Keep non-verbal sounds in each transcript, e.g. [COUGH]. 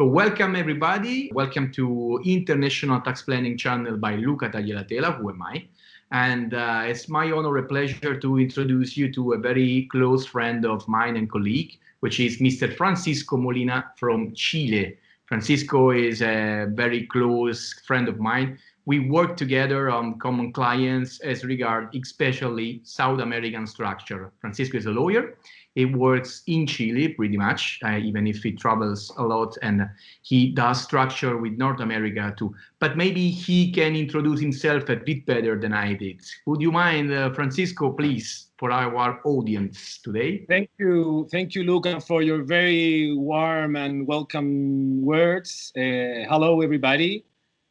So welcome everybody. Welcome to International Tax Planning Channel by Luca Tagliatella, who am I? And uh, it's my honor and pleasure to introduce you to a very close friend of mine and colleague, which is Mr. Francisco Molina from Chile. Francisco is a very close friend of mine. We work together on common clients as regard especially South American structure. Francisco is a lawyer he works in Chile pretty much, uh, even if he travels a lot and he does structure with North America too. But maybe he can introduce himself a bit better than I did. Would you mind, uh, Francisco, please, for our audience today? Thank you. Thank you, Luca, for your very warm and welcome words. Uh, hello, everybody.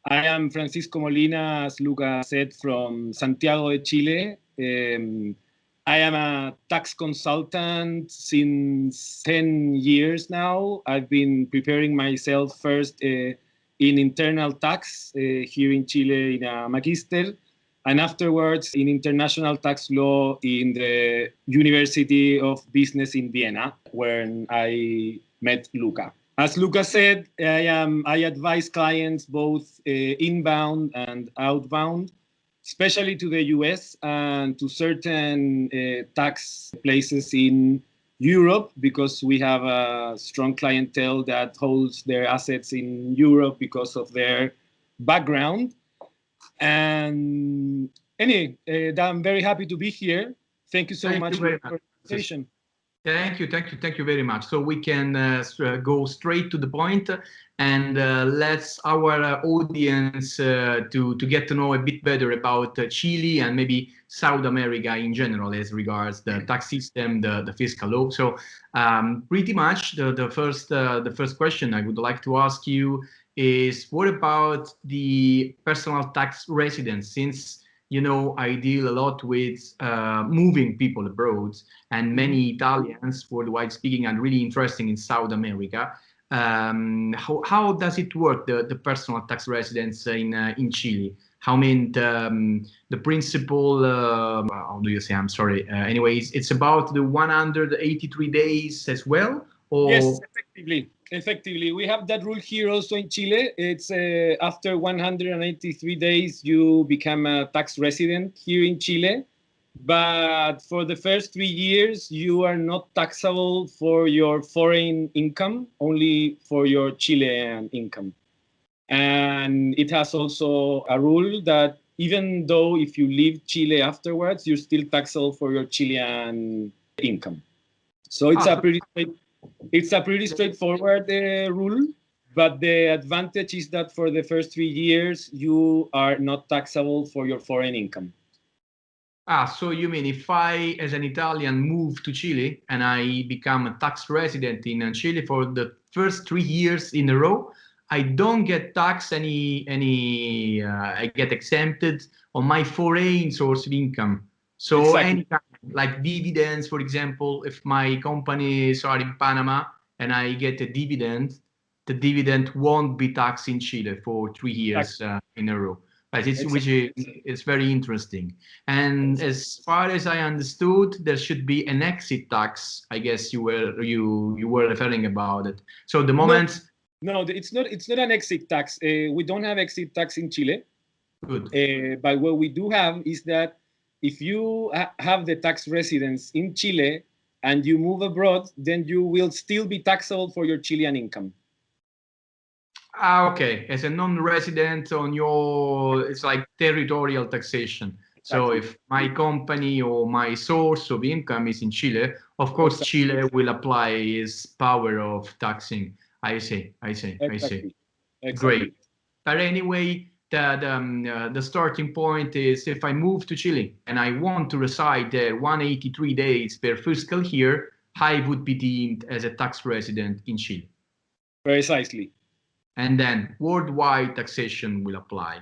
I am Francisco Molina, as Luca said, from Santiago de Chile. Um, I am a tax consultant since 10 years now. I've been preparing myself first uh, in internal tax uh, here in Chile in a magister, and afterwards in international tax law in the University of Business in Vienna, where I met Luca. As Luca said, I, am, I advise clients both uh, inbound and outbound especially to the US and to certain uh, tax places in Europe because we have a strong clientele that holds their assets in Europe because of their background. And anyway, uh, I'm very happy to be here. Thank you so Thank much you for the presentation. Thank you, thank you, thank you very much. So we can uh, uh go straight to the point and uh, let's our uh, audience uh, to to get to know a bit better about uh, Chile and maybe South America in general as regards the tax system, the the fiscal law. So um, pretty much the the first the first question I would like to ask you is what about the personal tax residence since you know, I deal a lot with uh, moving people abroad, and many Italians, worldwide speaking, are really interesting in South America. Um, how, how does it work, the, the personal tax residence in, uh, in Chile? How many um, the principal, uh, how do you say, I'm sorry, uh, anyways, it's about the 183 days as well? Or... Yes, effectively effectively. We have that rule here also in Chile. It's uh, after 183 days, you become a tax resident here in Chile. But for the first three years, you are not taxable for your foreign income, only for your Chilean income. And it has also a rule that even though if you leave Chile afterwards, you're still taxable for your Chilean income. So it's ah. a pretty it's a pretty straightforward uh, rule, but the advantage is that for the first three years, you are not taxable for your foreign income. Ah, so you mean if I, as an Italian, move to Chile and I become a tax resident in Chile for the first three years in a row, I don't get taxed any, any uh, I get exempted on my foreign source of income. So exactly. any kind like dividends, for example, if my companies are in Panama and I get a dividend, the dividend won't be taxed in Chile for three years uh, in a row. Right, it's, which is it's very interesting. And as far as I understood, there should be an exit tax. I guess you were you you were referring about it. So the moment. No, no it's not. It's not an exit tax. Uh, we don't have exit tax in Chile. Good. Uh, but what we do have is that if you ha have the tax residence in Chile and you move abroad, then you will still be taxable for your Chilean income. Ah, okay. As a non-resident on your, it's like territorial taxation. So if my company or my source of income is in Chile, of course. Chile will apply its power of taxing. I see, I see, exactly. I see. Exactly. Great. But anyway, that um, uh, the starting point is if I move to Chile and I want to reside there 183 days per fiscal year, I would be deemed as a tax resident in Chile. Precisely. And then worldwide taxation will apply.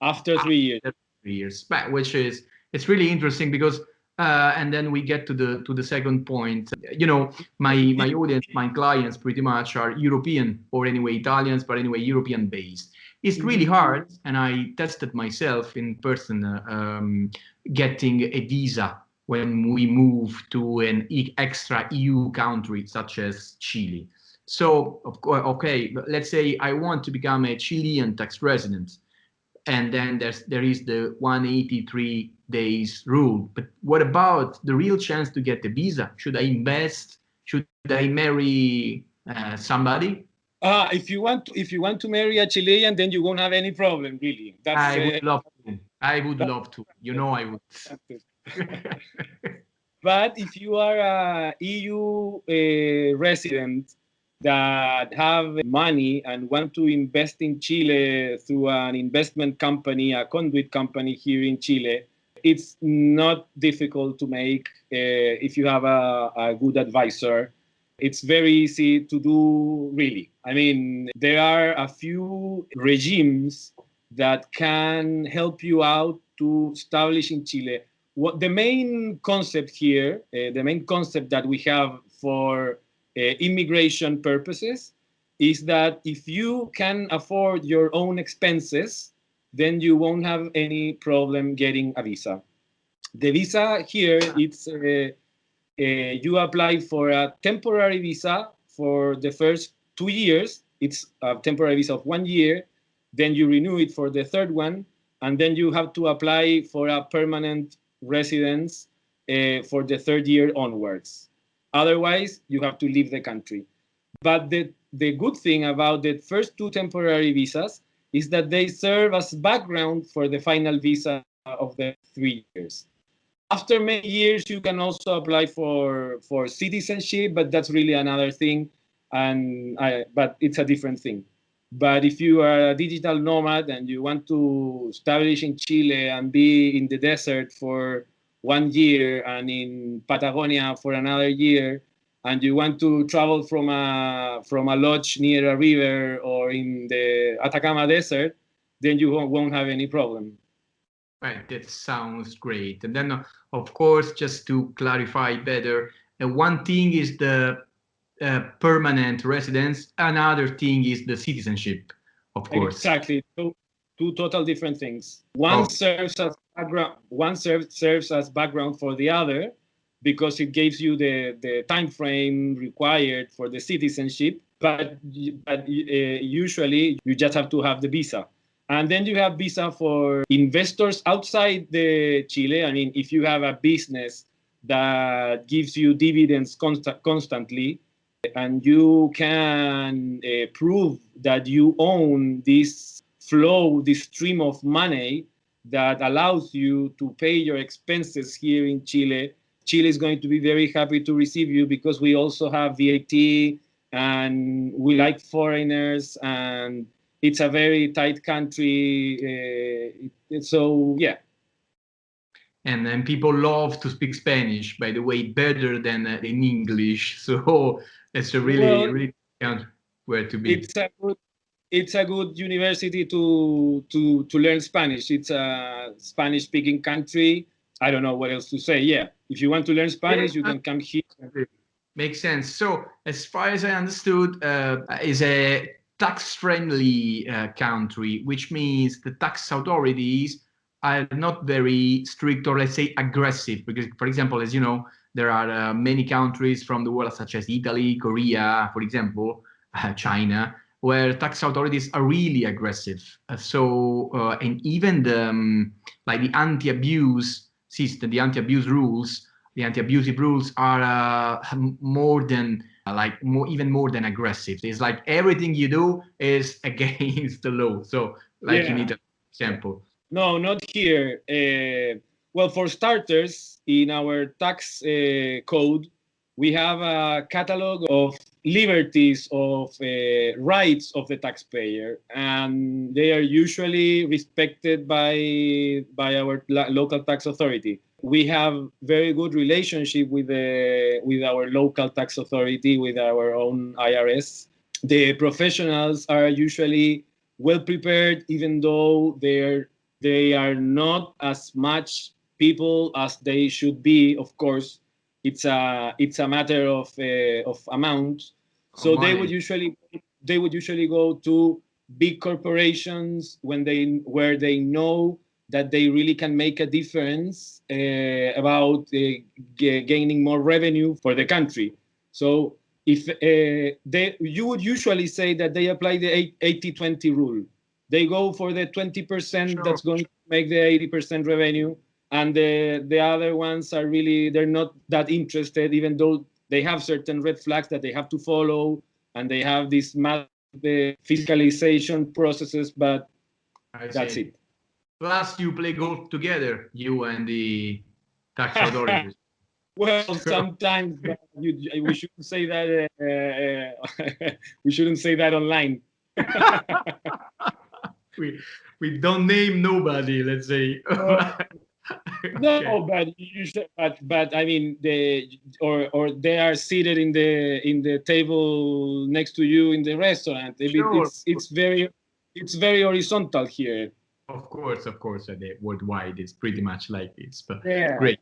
After three years. After three years, which is, it's really interesting because uh, and then we get to the to the second point. You know, my my audience, my clients, pretty much are European or anyway Italians, but anyway European based. It's really mm-hmm. hard, and I tested myself in person uh, um, getting a visa when we move to an extra EU country such as Chile. So, of course, okay, let's say I want to become a Chilean tax resident, and then there's there is the 183 days rule. But what about the real chance to get the visa? Should I invest? Should I marry uh, somebody? Uh, if you want to, if you want to marry a Chilean, then you won't have any problem, really. That's, I would uh, love to. I would love to. You know, I would. [LAUGHS] but if you are a EU uh, resident that have money and want to invest in Chile through an investment company, a conduit company here in Chile, it's not difficult to make uh, if you have a, a good advisor it's very easy to do really. I mean there are a few regimes that can help you out to establish in chile. What the main concept here uh, the main concept that we have for uh, immigration purposes is that if you can afford your own expenses then you won't have any problem getting a visa. The visa here it's uh, you apply for a temporary visa for the first two years. It's a temporary visa of one year. Then you renew it for the third one. And then you have to apply for a permanent residence uh, for the third year onwards. Otherwise, you have to leave the country. But the, the good thing about the first two temporary visas is that they serve as background for the final visa of the three years after many years, you can also apply for for citizenship, but that's really another thing, and I, but it's a different thing. But if you are a digital nomad and you want to establish in Chile and be in the desert for one year and in Patagonia for another year, and you want to travel from a from a lodge near a river or in the Atacama Desert, then you won't have any problem. Right, that sounds great. And then, uh, of course, just to clarify better, uh, one thing is the uh, permanent residence, another thing is the citizenship, of course. Exactly, two, two total different things. One oh. serves as background, one serves serves as background for the other, because it gives you the the time frame required for the citizenship. But but uh, usually you just have to have the visa. And then you have visa for investors outside the Chile. I mean, if you have a business that gives you dividends const constantly, and you can uh, prove that you own this flow, this stream of money that allows you to pay your expenses here in Chile, Chile is going to be very happy to receive you because we also have VAT and we like foreigners and it's a very tight country. Uh, so yeah. And then people love to speak Spanish, by the way, better than uh, in English. [LAUGHS] So it's a really, well, really country where to be. It's a good, it's a good university to to to learn Spanish. It's a Spanish-speaking country. I don't know what else to say. Yeah, if you want to learn Spanish, you can come here. Makes sense. So, as far as I understood, uh, is a tax-friendly uh, country, which means the tax authorities are not very strict or let's say aggressive. Because, for example, as you know, there are uh, many countries from the world, such as Italy, Korea, for example, uh, China, where tax authorities are really aggressive. Uh, so, uh, and even the um, like the anti-abuse system, the anti-abuse rules, the anti-abusive rules are uh, more than like more even more than aggressive. It's like everything you do is [LAUGHS] against the law. So like yeah. you need an example. No not here. Uh, well for starters in our tax uh, code we have a catalog of liberties of uh, rights of the taxpayer and they are usually respected by by our local tax authority we have very good relationship with the with our local tax authority with our own irs the professionals are usually well prepared even though they're they are not as much people as they should be. Of course it's a it's a matter of uh, of amount. So they would usually they would usually go to big corporations when they where they know that they really can make a difference uh, about uh, gaining more revenue for the country. So if uh, they, you would usually say that they apply the 80-20 rule. They go for the 20% sure. that's going to make the 80% revenue, and the, the other ones are really, they're not that interested, even though they have certain red flags that they have to follow, and they have these math, the fiscalization processes, but I that's see. it. Plus, you play golf together, you and the tax [LAUGHS] authorities. well, sometimes you, we shouldn't say that. Uh, uh, [LAUGHS] we shouldn't say that online. [LAUGHS] we we don't name nobody. Let's say. Uh, no, but you should, but but I mean they or or they are seated in the in the table next to you in the restaurant. Sure. It's it's very it's very horizontal here. Of course, of course, uh, worldwide is pretty much like this. But yeah. great.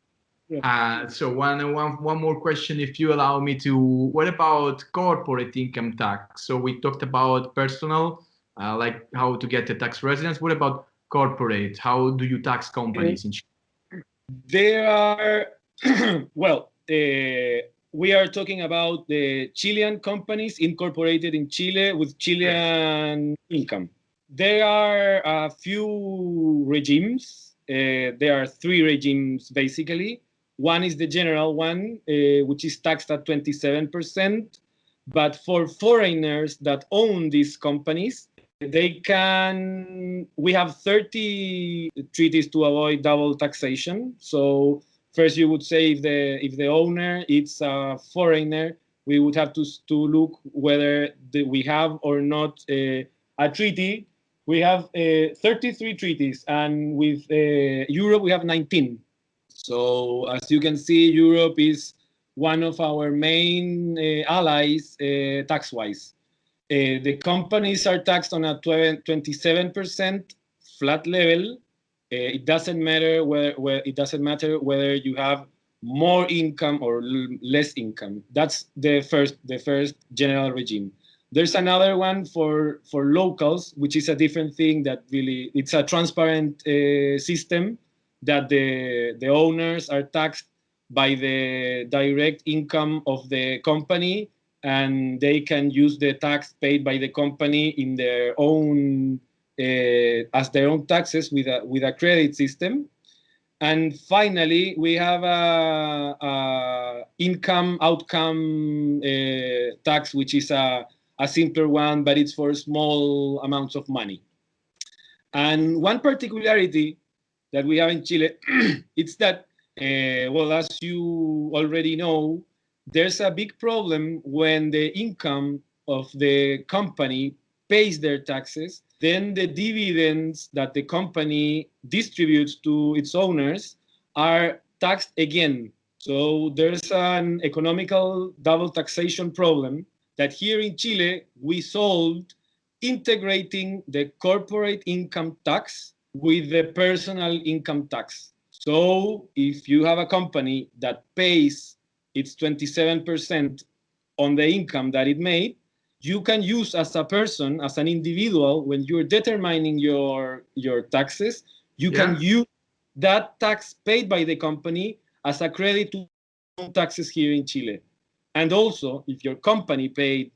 Yeah. Uh, so one, one, one more question, if you allow me to. What about corporate income tax? So we talked about personal, uh, like how to get a tax residence. What about corporate? How do you tax companies in Chile? There are, [CLEARS THROAT] well, uh, we are talking about the Chilean companies incorporated in Chile with Chilean yes. income. There are a few regimes. Uh, there are three regimes basically. One is the general one, uh, which is taxed at 27%. But for foreigners that own these companies, they can, we have 30 treaties to avoid double taxation. So first you would say if the, if the owner is a foreigner, we would have to, to look whether the, we have or not uh, a treaty we have uh, 33 treaties, and with uh, Europe, we have 19. So as you can see, Europe is one of our main uh, allies uh, tax-wise. Uh, the companies are taxed on a 27% flat level. Uh, it doesn't matter whether, it doesn't matter whether you have more income or less income. That's the first the first general regime. There's another one for, for locals, which is a different thing that really, it's a transparent uh, system that the, the owners are taxed by the direct income of the company and they can use the tax paid by the company in their own uh, as their own taxes with a with a credit system. And finally we have a, a income outcome uh, tax which is a a simpler one, but it's for small amounts of money. And one particularity that we have in Chile, [CLEARS THROAT] it's that, uh, well, as you already know, there's a big problem when the income of the company pays their taxes, then the dividends that the company distributes to its owners are taxed again. So there's an economical double taxation problem that here in Chile, we solved integrating the corporate income tax with the personal income tax. So if you have a company that pays its 27% on the income that it made, you can use as a person, as an individual, when you're determining your, your taxes, you yeah. can use that tax paid by the company as a credit to taxes here in Chile. And also, if your company paid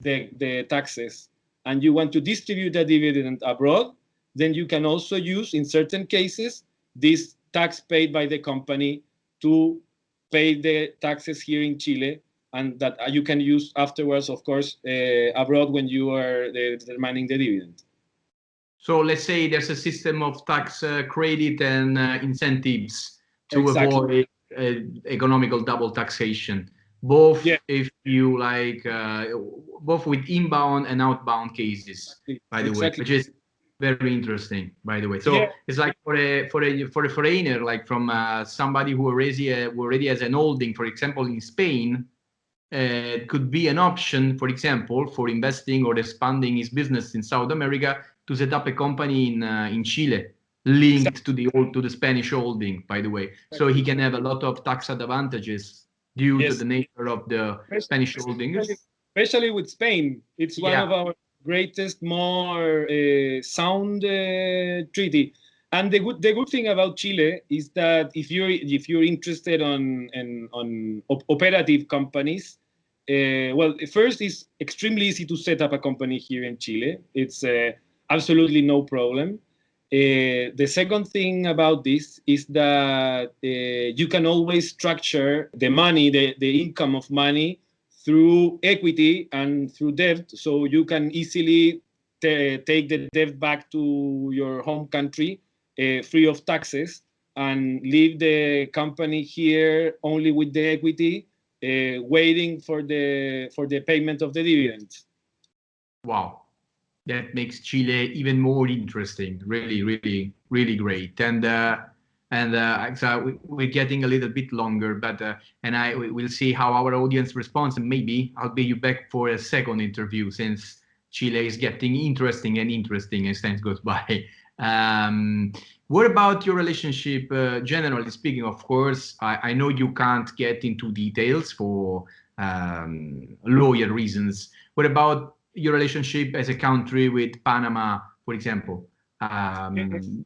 the, the taxes and you want to distribute the dividend abroad, then you can also use, in certain cases, this tax paid by the company to pay the taxes here in Chile and that you can use afterwards, of course, uh, abroad when you are uh, determining the dividend. So let's say there's a system of tax uh, credit and uh, incentives to exactly. avoid uh, economical double taxation both yeah. if you like uh, both with inbound and outbound cases by the exactly. way which is very interesting by the way so yeah. it's like for a for a for a foreigner like from uh, somebody who already uh, who already has an holding for example in spain uh, it could be an option for example for investing or expanding his business in south america to set up a company in uh, in chile linked exactly. to the old to the spanish holding by the way so he can have a lot of tax advantages due yes. to the nature of the especially, Spanish holdings. Especially with Spain, it's one yeah. of our greatest, more uh, sound uh, treaty. And the good the good thing about Chile is that if you're if you're interested on in, on op operative companies, uh, well, first, it's extremely easy to set up a company here in Chile. It's uh, absolutely no problem. Uh, the second thing about this is that uh, you can always structure the money, the, the income of money through equity and through debt. So you can easily take the debt back to your home country uh, free of taxes and leave the company here only with the equity, uh, waiting for the for the payment of the dividends. Wow, that makes Chile even more interesting. Really, really, really great. And uh, and uh, so we're getting a little bit longer, but uh, and I will see how our audience responds, and maybe I'll be you back for a second interview since Chile is getting interesting and interesting as time goes by. [LAUGHS] Um, what about your relationship, uh, generally speaking? Of course, I, I, know you can't get into details for um, lawyer reasons. What about your relationship as a country with Panama, for example? Um,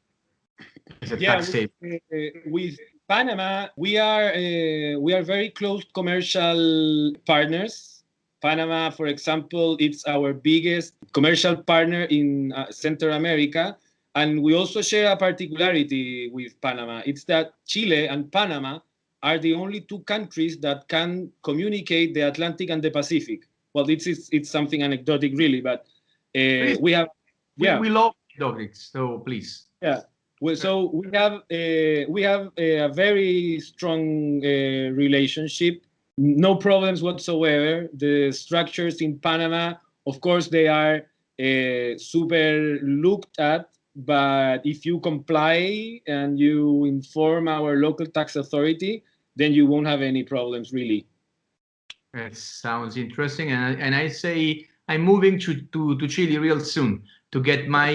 yeah, with, uh, with, Panama, we are uh, we are very close commercial partners. Panama, for example, it's our biggest commercial partner in uh, Central America and we also share a particularity with Panama. It's that Chile and Panama are the only two countries that can communicate the Atlantic and the Pacific. Well, it's it's, it's something anecdotic, really, but uh, we have yeah we, we love anecdotics, so please yeah. Well, so we have uh, we have a, a very strong uh, relationship, no problems whatsoever. The structures in Panama, of course, they are uh, super looked at but if you comply and you inform our local tax authority, then you won't have any problems really. That sounds interesting. And I, and I say I'm moving to, to, to Chile real soon to get my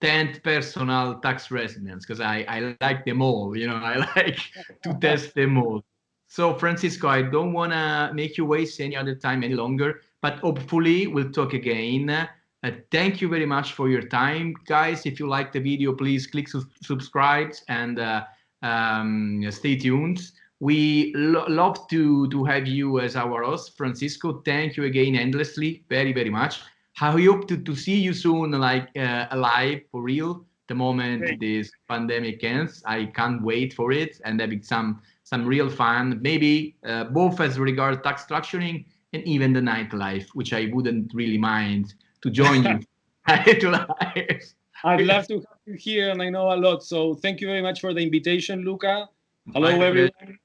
10th personal tax residence because I, I like them all. You know, [LAUGHS] I like to test them all. So Francisco, I don't want to make you waste any other time any longer, but hopefully we'll talk again uh, thank you very much for your time, guys. If you like the video, please click su subscribe and uh, um, stay tuned. We lo love to, to have you as our host, Francisco. Thank you again endlessly, very, very much. I hope to, to see you soon, like uh, alive for real. The moment Great. this pandemic ends, I can't wait for it and having some some real fun. Maybe uh, both as regards tax structuring and even the nightlife, which I wouldn't really mind to join you. [LAUGHS] [LAUGHS] I'd love to have you here, and I know a lot. So thank you very much for the invitation, Luca. Hello, My everyone. Pleasure.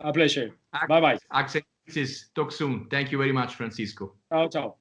A pleasure. Bye bye. Access talk soon. Thank you very much, Francisco. Ciao, ciao.